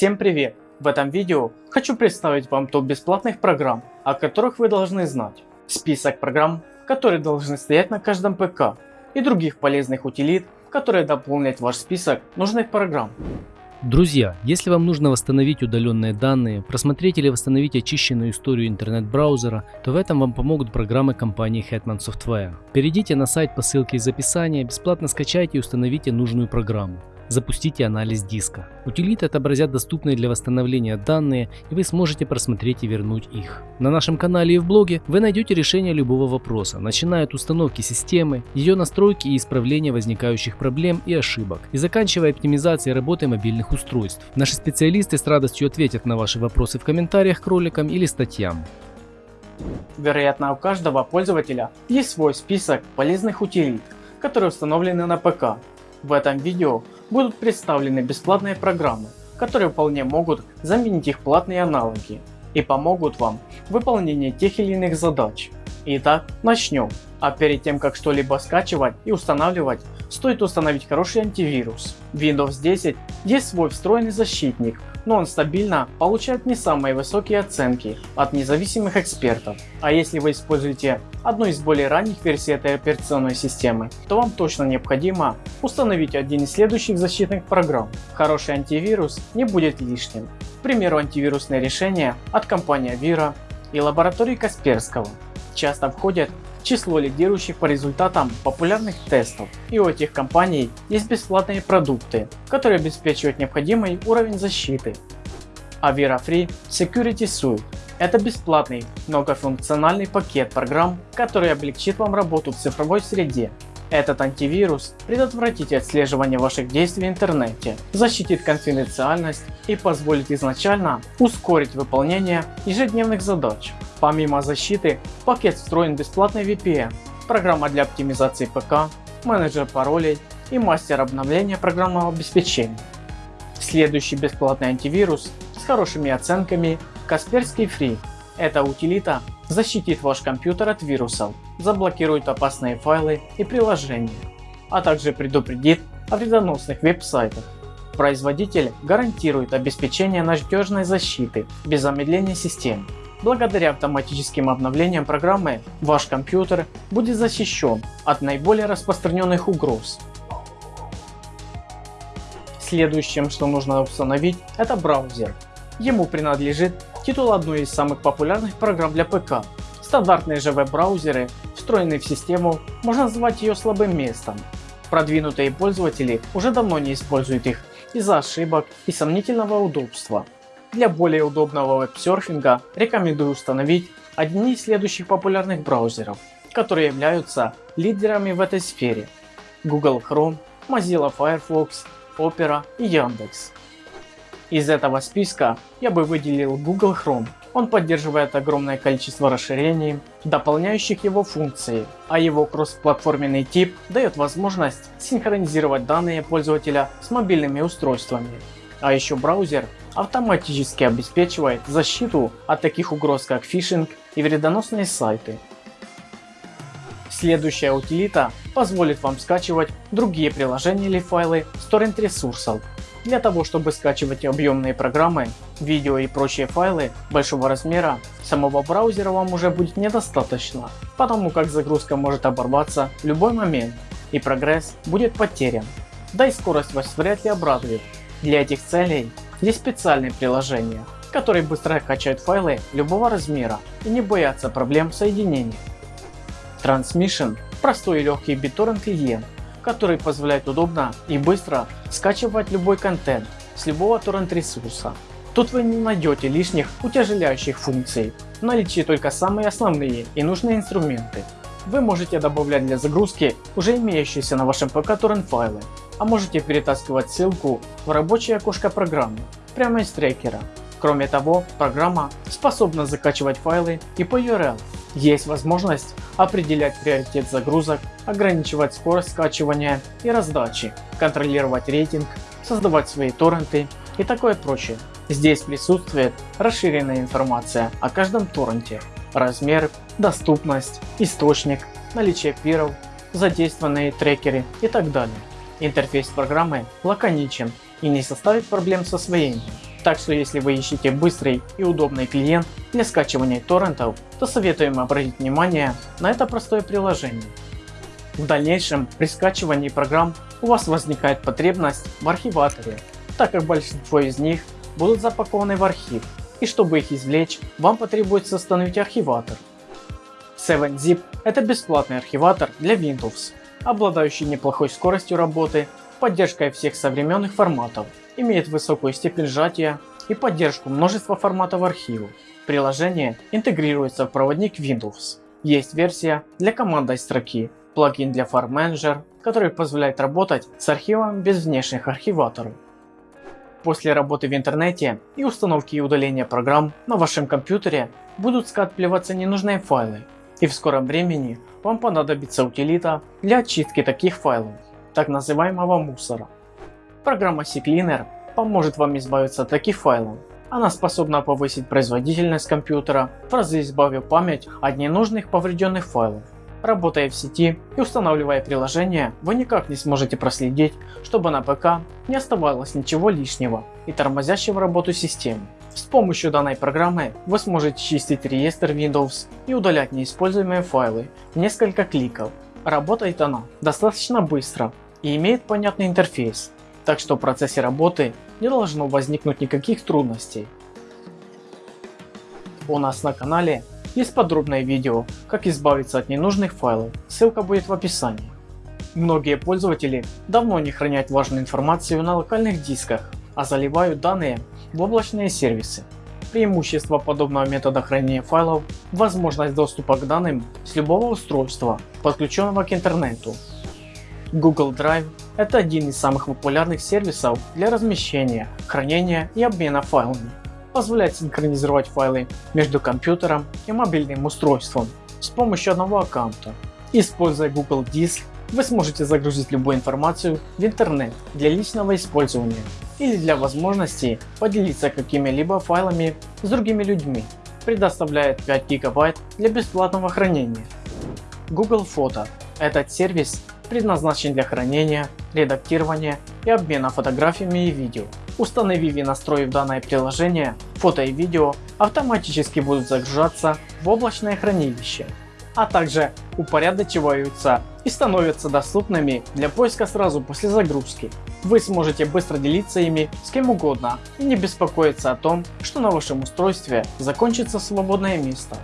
Всем привет! В этом видео хочу представить вам топ бесплатных программ, о которых вы должны знать. Список программ, которые должны стоять на каждом ПК и других полезных утилит, которые дополнят ваш список нужных программ. Друзья, если вам нужно восстановить удаленные данные, просмотреть или восстановить очищенную историю интернет-браузера, то в этом вам помогут программы компании Hetman Software. Перейдите на сайт по ссылке из описания, бесплатно скачайте и установите нужную программу запустите анализ диска. Утилиты отобразят доступные для восстановления данные и вы сможете просмотреть и вернуть их. На нашем канале и в блоге вы найдете решение любого вопроса, начиная от установки системы, ее настройки и исправления возникающих проблем и ошибок, и заканчивая оптимизацией работы мобильных устройств. Наши специалисты с радостью ответят на ваши вопросы в комментариях к роликам или статьям. Вероятно, у каждого пользователя есть свой список полезных утилит, которые установлены на ПК. В этом видео будут представлены бесплатные программы, которые вполне могут заменить их платные аналоги и помогут вам в выполнении тех или иных задач. Итак, начнем. А перед тем как что-либо скачивать и устанавливать, стоит установить хороший антивирус. Windows 10 есть свой встроенный защитник, но он стабильно получает не самые высокие оценки от независимых экспертов. А если вы используете одну из более ранних версий этой операционной системы, то вам точно необходимо установить один из следующих защитных программ. Хороший антивирус не будет лишним. К примеру, антивирусные решения от компании Avira и лаборатории Касперского часто входят число лидирующих по результатам популярных тестов. И у этих компаний есть бесплатные продукты, которые обеспечивают необходимый уровень защиты. Avira Free Security Suite это бесплатный многофункциональный пакет программ, который облегчит вам работу в цифровой среде. Этот антивирус предотвратит отслеживание ваших действий в интернете, защитит конфиденциальность и позволит изначально ускорить выполнение ежедневных задач. Помимо защиты, в пакет встроен бесплатный VPN, программа для оптимизации ПК, менеджер паролей и мастер обновления программного обеспечения. Следующий бесплатный антивирус с хорошими оценками Касперский Free. Эта утилита защитит ваш компьютер от вирусов, заблокирует опасные файлы и приложения, а также предупредит о вредоносных веб-сайтах. Производитель гарантирует обеспечение надежной защиты без замедления системы. Благодаря автоматическим обновлениям программы ваш компьютер будет защищен от наиболее распространенных угроз. Следующим, что нужно установить, это браузер. Ему принадлежит титул одной из самых популярных программ для ПК. Стандартные же веб-браузеры, встроенные в систему, можно назвать ее слабым местом. Продвинутые пользователи уже давно не используют их из-за ошибок и сомнительного удобства. Для более удобного веб-серфинга рекомендую установить одни из следующих популярных браузеров, которые являются лидерами в этой сфере. Google Chrome, Mozilla Firefox, Opera и Яндекс. Из этого списка я бы выделил Google Chrome. Он поддерживает огромное количество расширений, дополняющих его функции, а его кроссплатформенный тип дает возможность синхронизировать данные пользователя с мобильными устройствами. А еще браузер автоматически обеспечивает защиту от таких угроз как фишинг и вредоносные сайты. Следующая утилита позволит вам скачивать другие приложения или файлы с торрент ресурсов для того, чтобы скачивать объемные программы, видео и прочие файлы большого размера, самого браузера вам уже будет недостаточно, потому как загрузка может оборваться в любой момент и прогресс будет потерян. Да и скорость вас вряд ли обрадует. Для этих целей есть специальные приложения, которые быстро качают файлы любого размера и не боятся проблем соединения. Transmission – простой и легкий BitTorrent клиент, который позволяет удобно и быстро скачивать любой контент с любого торрент ресурса. Тут вы не найдете лишних утяжеляющих функций, в наличии только самые основные и нужные инструменты. Вы можете добавлять для загрузки уже имеющиеся на вашем ПК торрент файлы, а можете перетаскивать ссылку в рабочее окошко программы прямо из трекера. Кроме того, программа способна закачивать файлы и по URL. Есть возможность определять приоритет загрузок, ограничивать скорость скачивания и раздачи, контролировать рейтинг, создавать свои торренты и такое прочее. Здесь присутствует расширенная информация о каждом торренте, размер, доступность, источник, наличие пиров, задействованные трекеры и так далее. Интерфейс программы лаконичен и не составит проблем с освоением. Так что если вы ищете быстрый и удобный клиент для скачивания торрентов, то советуем обратить внимание на это простое приложение. В дальнейшем при скачивании программ у вас возникает потребность в архиваторе, так как большинство из них будут запакованы в архив, и чтобы их извлечь, вам потребуется установить архиватор. 7-Zip – это бесплатный архиватор для Windows, обладающий неплохой скоростью работы, поддержкой всех современных форматов, имеет высокую степень сжатия и поддержку множества форматов архивов. Приложение интегрируется в проводник Windows. Есть версия для командной строки, плагин для File Manager, который позволяет работать с архивом без внешних архиваторов. После работы в интернете и установки и удаления программ на вашем компьютере будут скапливаться ненужные файлы, и в скором времени вам понадобится утилита для очистки таких файлов, так называемого мусора. Программа CCleaner поможет вам избавиться от таких файлов. Она способна повысить производительность компьютера, в разы избавив память от ненужных поврежденных файлов. Работая в сети и устанавливая приложение, вы никак не сможете проследить, чтобы на ПК не оставалось ничего лишнего и тормозящего работу системы. С помощью данной программы вы сможете чистить реестр Windows и удалять неиспользуемые файлы в несколько кликов. Работает она достаточно быстро и имеет понятный интерфейс, так что в процессе работы не должно возникнуть никаких трудностей. У нас на канале есть подробное видео, как избавиться от ненужных файлов, ссылка будет в описании. Многие пользователи давно не хранят важную информацию на локальных дисках, а заливают данные в облачные сервисы. Преимущество подобного метода хранения файлов – возможность доступа к данным с любого устройства, подключенного к интернету. Google Drive – это один из самых популярных сервисов для размещения, хранения и обмена файлами. Позволяет синхронизировать файлы между компьютером и мобильным устройством с помощью одного аккаунта. Используя Google Диск, вы сможете загрузить любую информацию в интернет для личного использования или для возможности поделиться какими-либо файлами с другими людьми. Предоставляет 5 гигабайт для бесплатного хранения. Google Фото. Этот сервис предназначен для хранения, редактирования и обмена фотографиями и видео. Установив и настроив данное приложение, фото и видео автоматически будут загружаться в облачное хранилище, а также упорядочиваются и становятся доступными для поиска сразу после загрузки. Вы сможете быстро делиться ими с кем угодно и не беспокоиться о том, что на вашем устройстве закончится свободное место.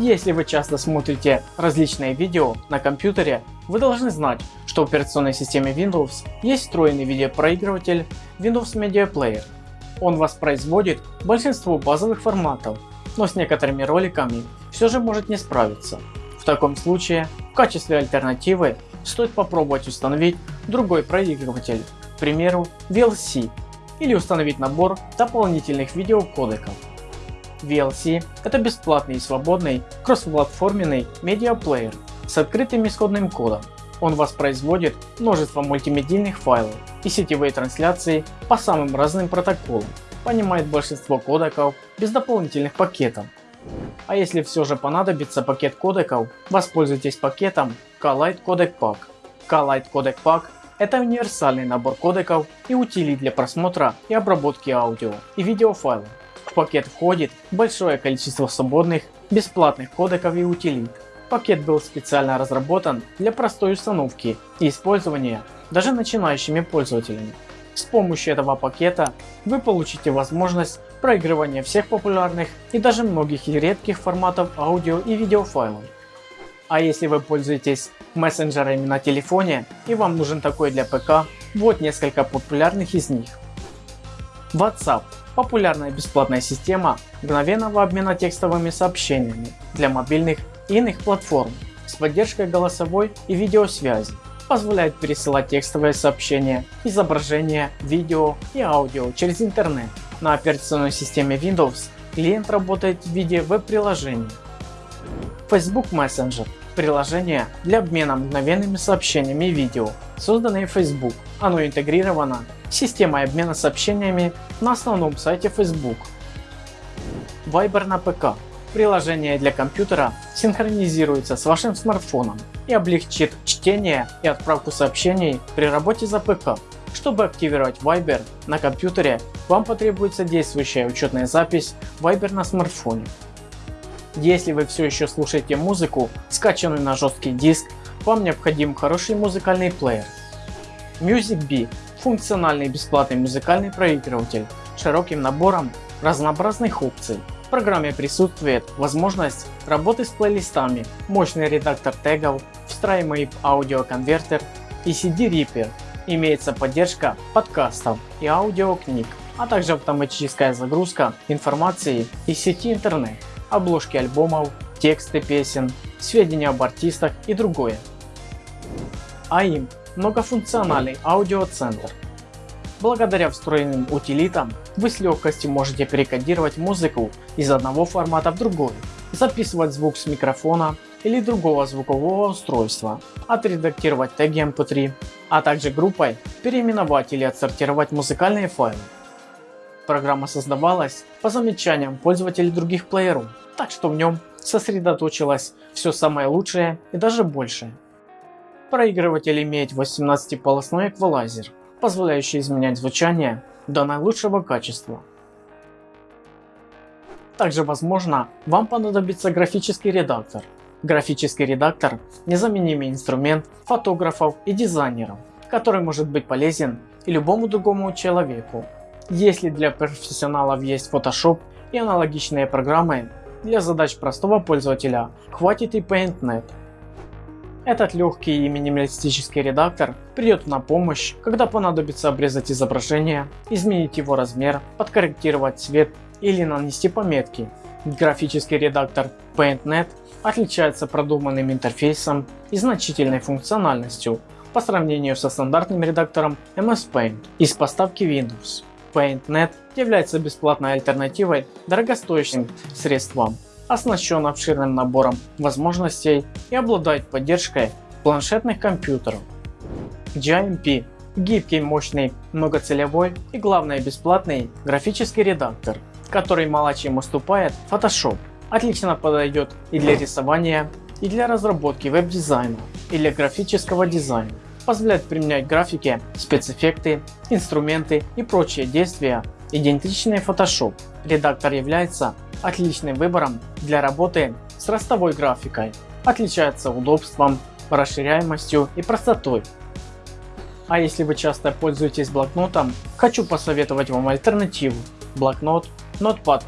Если вы часто смотрите различные видео на компьютере, вы должны знать, что в операционной системе Windows есть встроенный видеопроигрыватель Windows Media Player. Он воспроизводит большинство базовых форматов, но с некоторыми роликами все же может не справиться. В таком случае, в качестве альтернативы, стоит попробовать установить другой проигрыватель, к примеру VLC, или установить набор дополнительных видеокодеков. VLC – это бесплатный и свободный кроссплатформенный медиаплеер с открытым исходным кодом. Он воспроизводит множество мультимедийных файлов и сетевые трансляции по самым разным протоколам, понимает большинство кодеков без дополнительных пакетов. А если все же понадобится пакет кодеков, воспользуйтесь пакетом Kalight Codec Pack. Kalight Codec Pack это универсальный набор кодеков и утилит для просмотра и обработки аудио и видеофайлов. В пакет входит большое количество свободных, бесплатных кодеков и утилит. Пакет был специально разработан для простой установки и использования даже начинающими пользователями. С помощью этого пакета вы получите возможность проигрывания всех популярных и даже многих редких форматов аудио и видеофайлов. А если вы пользуетесь мессенджерами на телефоне и вам нужен такой для ПК, вот несколько популярных из них. WhatsApp популярная бесплатная система мгновенного обмена текстовыми сообщениями для мобильных и иных платформ с поддержкой голосовой и видеосвязи. Позволяет пересылать текстовые сообщения, изображения, видео и аудио через интернет. На операционной системе Windows клиент работает в виде веб-приложения. Facebook Messenger приложение для обмена мгновенными сообщениями и видео, созданное Facebook. Оно интегрировано с системой обмена сообщениями на основном сайте Facebook. Viber на ПК. Приложение для компьютера синхронизируется с вашим смартфоном и облегчит чтение и отправку сообщений при работе за ПК. Чтобы активировать Viber на компьютере, вам потребуется действующая учетная запись Viber на смартфоне. Если вы все еще слушаете музыку, скачанную на жесткий диск, вам необходим хороший музыкальный плеер. MusicBee – функциональный бесплатный музыкальный проигрыватель с широким набором разнообразных опций. В программе присутствует возможность работы с плейлистами, мощный редактор тегов, встраиваемый аудиоконвертер и CD-риппер. Имеется поддержка подкастов и аудиокниг, а также автоматическая загрузка информации из сети интернет, обложки альбомов, тексты песен, сведения об артистах и другое. AIM – многофункциональный аудиоцентр. Благодаря встроенным утилитам вы с легкостью можете перекодировать музыку из одного формата в другой, записывать звук с микрофона или другого звукового устройства, отредактировать теги mp3, а также группой переименовать или отсортировать музыкальные файлы. Программа создавалась по замечаниям пользователей других плееров, так что в нем сосредоточилось все самое лучшее и даже большее. Проигрыватель имеет 18-полосной эквалайзер, позволяющий изменять звучание до наилучшего качества. Также возможно вам понадобится графический редактор. Графический редактор – незаменимый инструмент фотографов и дизайнеров, который может быть полезен и любому другому человеку. Если для профессионалов есть Photoshop и аналогичные программы, для задач простого пользователя хватит и PaintNet. Этот легкий и минималистический редактор придет на помощь, когда понадобится обрезать изображение, изменить его размер, подкорректировать цвет или нанести пометки. Графический редактор PaintNet отличается продуманным интерфейсом и значительной функциональностью по сравнению со стандартным редактором MS Paint из поставки Windows. PaintNet является бесплатной альтернативой дорогостоящим средствам, оснащен обширным набором возможностей и обладает поддержкой планшетных компьютеров. GIMP – гибкий, мощный, многоцелевой и главное бесплатный графический редактор, который мало чем уступает Photoshop. Отлично подойдет и для рисования, и для разработки веб-дизайна, и для графического дизайна позволяет применять графики, спецэффекты, инструменты и прочие действия, идентичные Photoshop. Редактор является отличным выбором для работы с ростовой графикой, отличается удобством, расширяемостью и простотой. А если вы часто пользуетесь блокнотом, хочу посоветовать вам альтернативу – блокнот Notepad++,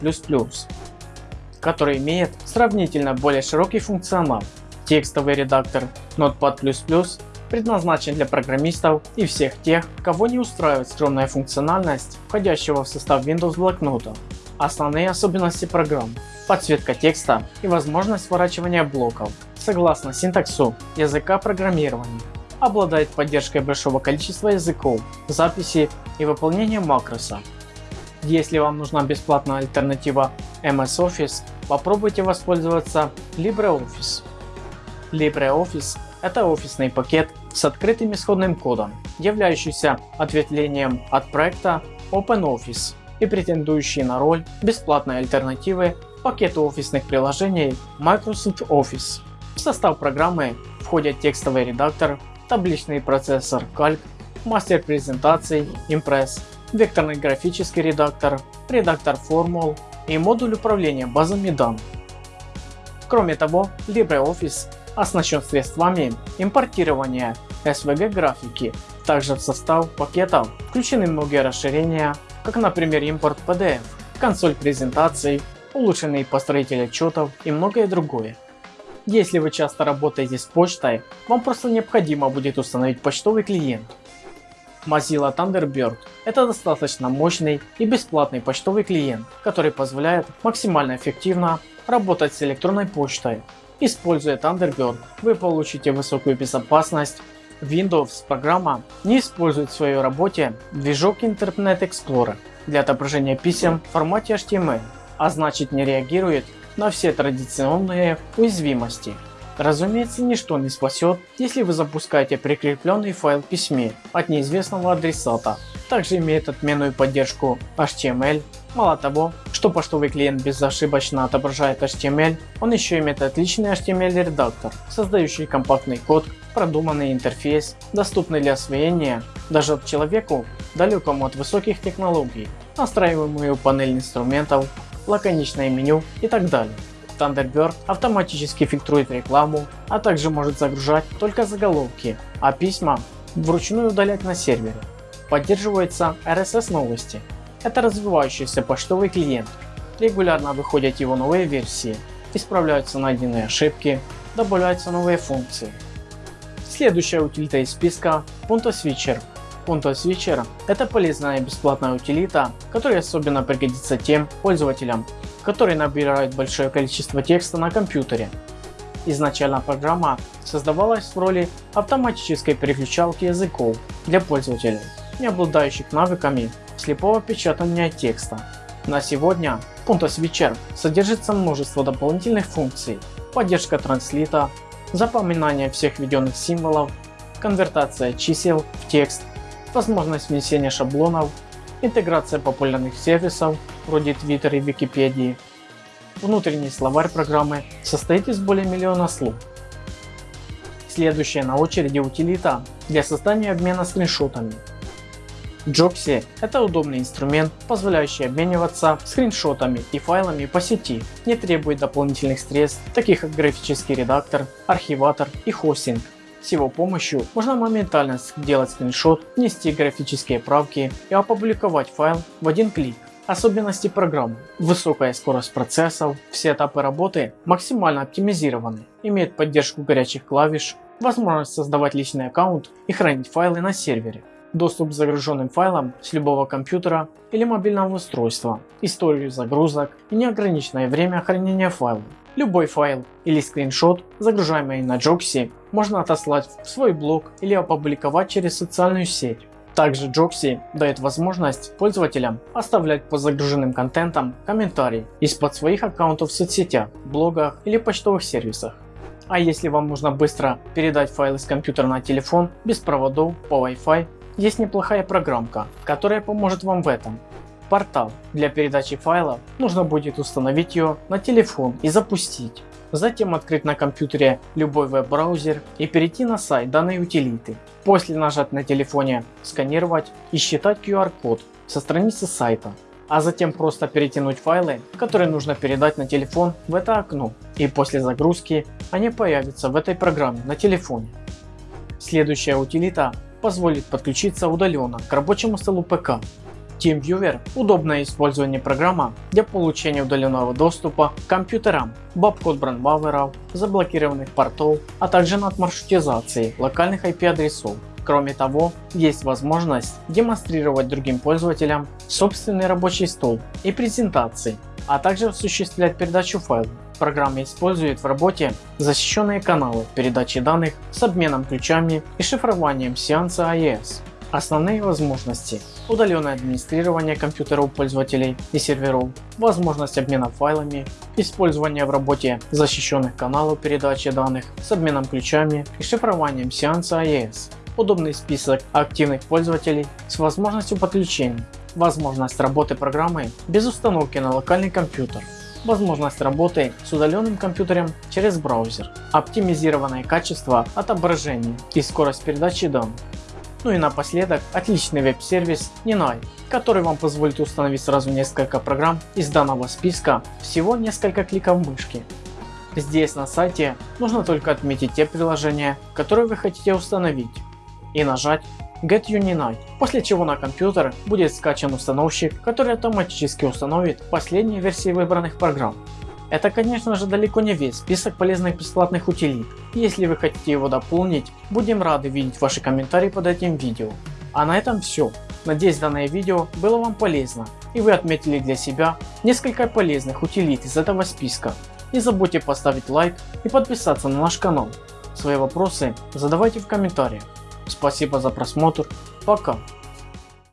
который имеет сравнительно более широкий функционал. Текстовый редактор Notepad++ предназначен для программистов и всех тех, кого не устраивает скромная функциональность входящего в состав Windows блокнота. Основные особенности программ – подсветка текста и возможность сворачивания блоков, согласно синтаксу языка программирования. Обладает поддержкой большого количества языков, записи и выполнения макроса. Если вам нужна бесплатная альтернатива MS Office, попробуйте воспользоваться LibreOffice. LibreOffice – это офисный пакет с открытым исходным кодом, являющийся ответвлением от проекта OpenOffice и претендующий на роль бесплатной альтернативы пакету офисных приложений Microsoft Office. В состав программы входят текстовый редактор, табличный процессор Calc, мастер презентаций Impress, векторный графический редактор, редактор формул и модуль управления базами данных. Кроме того, LibreOffice оснащен средствами импортирования SVG графики. Также в состав пакетов включены многие расширения, как например импорт PDF, консоль презентаций, улучшенный построитель отчетов и многое другое. Если вы часто работаете с почтой, вам просто необходимо будет установить почтовый клиент. Mozilla Thunderbird – это достаточно мощный и бесплатный почтовый клиент, который позволяет максимально эффективно работать с электронной почтой Используя Thunderbird, вы получите высокую безопасность. Windows программа не использует в своей работе движок Internet Explorer для отображения писем в формате HTML, а значит не реагирует на все традиционные уязвимости. Разумеется, ничто не спасет, если вы запускаете прикрепленный файл письме от неизвестного адресата. Также имеет отменную поддержку HTML, Мало того, что почтовый клиент безошибочно отображает HTML, он еще имеет отличный HTML редактор, создающий компактный код, продуманный интерфейс, доступный для освоения даже человеку, далекому от высоких технологий, настраиваемую панель инструментов, лаконичное меню и так далее. Thunderbird автоматически фильтрует рекламу, а также может загружать только заголовки, а письма вручную удалять на сервере. Поддерживается RSS новости. Это развивающийся почтовый клиент. Регулярно выходят его новые версии, исправляются найденные ошибки, добавляются новые функции. Следующая утилита из списка Punto Switcher. Punto Switcher – это полезная и бесплатная утилита, которая особенно пригодится тем пользователям, которые набирают большое количество текста на компьютере. Изначально программа создавалась в роли автоматической переключалки языков для пользователей, не обладающих навыками слепого печатания текста. На сегодня Punto Switcher содержится множество дополнительных функций, поддержка транслита, запоминание всех введенных символов, конвертация чисел в текст, возможность внесения шаблонов, интеграция популярных сервисов вроде Twitter и Википедии. Внутренний словарь программы состоит из более миллиона слов. Следующая на очереди утилита для создания обмена скриншотами. Jobsy – это удобный инструмент, позволяющий обмениваться скриншотами и файлами по сети, не требует дополнительных средств, таких как графический редактор, архиватор и хостинг. С его помощью можно моментально сделать скриншот, внести графические правки и опубликовать файл в один клик. Особенности программы. Высокая скорость процессов, все этапы работы максимально оптимизированы, имеет поддержку горячих клавиш, возможность создавать личный аккаунт и хранить файлы на сервере доступ к загруженным файлам с любого компьютера или мобильного устройства, историю загрузок и неограниченное время хранения файлов. Любой файл или скриншот, загружаемый на Joxy, можно отослать в свой блог или опубликовать через социальную сеть. Также Joxy дает возможность пользователям оставлять по загруженным контентам комментарии из-под своих аккаунтов в соцсетях, блогах или почтовых сервисах. А если вам нужно быстро передать файлы с компьютера на телефон без проводов по Wi-Fi есть неплохая программка, которая поможет вам в этом. Портал. Для передачи файлов нужно будет установить ее на телефон и запустить. Затем открыть на компьютере любой веб-браузер и перейти на сайт данной утилиты. После нажать на телефоне «Сканировать» и считать QR-код со страницы сайта. А затем просто перетянуть файлы, которые нужно передать на телефон в это окно. И после загрузки они появятся в этой программе на телефоне. Следующая утилита позволит подключиться удаленно к рабочему столу ПК. TeamViewer – удобное использование программа для получения удаленного доступа к компьютерам, бабкод брандбауэров, заблокированных портов, а также над маршрутизацией локальных IP адресов. Кроме того, есть возможность демонстрировать другим пользователям собственный рабочий стол и презентации, а также осуществлять передачу файлов. Программа использует в работе защищенные каналы передачи данных с обменом ключами и шифрованием сеанса AES. Основные возможности – удаленное администрирование компьютеров пользователей и серверов, возможность обмена файлами, использование в работе защищенных каналов передачи данных с обменом ключами и шифрованием сеанса AES, удобный список активных пользователей с возможностью подключения, возможность работы программы без установки на локальный компьютер, возможность работы с удаленным компьютером через браузер, оптимизированное качество отображения и скорость передачи данных. Ну и напоследок отличный веб-сервис Ninai, который вам позволит установить сразу несколько программ из данного списка всего несколько кликов мышки. Здесь на сайте нужно только отметить те приложения, которые вы хотите установить и нажать Get Unite, после чего на компьютер будет скачан установщик, который автоматически установит последние версии выбранных программ. Это конечно же далеко не весь список полезных бесплатных утилит. Если вы хотите его дополнить, будем рады видеть ваши комментарии под этим видео. А на этом все. Надеюсь данное видео было вам полезно и вы отметили для себя несколько полезных утилит из этого списка. Не забудьте поставить лайк и подписаться на наш канал. Свои вопросы задавайте в комментариях. Спасибо за просмотр. Пока.